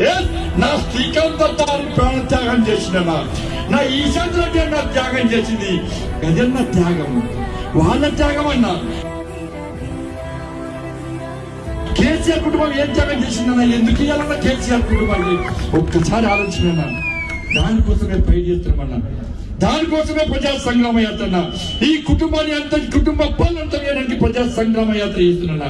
ఏ, నా శ్రీకాంత్ ప్రాణ ప్రాణత్యాగం చేసిన నా ఈశాంత్ రెడ్డి అన్న త్యాగం చేసింది. గజన్న త్యాగం. వాళ్ళ త్యాగం అన్నా. కేసీఆర్ కుటుంబం ఏం త్యాగం చేసిందన్నా? ఎందుకు ఇవ్వాలన్నా కేసీఆర్ కుటుంబాన్ని? ఒక్కసారి ఆలోచన దానికోసమే పై చేస్తున్నామన్నా దానికోసమే ప్రజా సంగ్రామ యాత్ర ఈ కుటుంబాన్ని అంత కుటుంబ పాలనంత ప్రజా సంగ్రామ యాత్ర చేస్తున్నా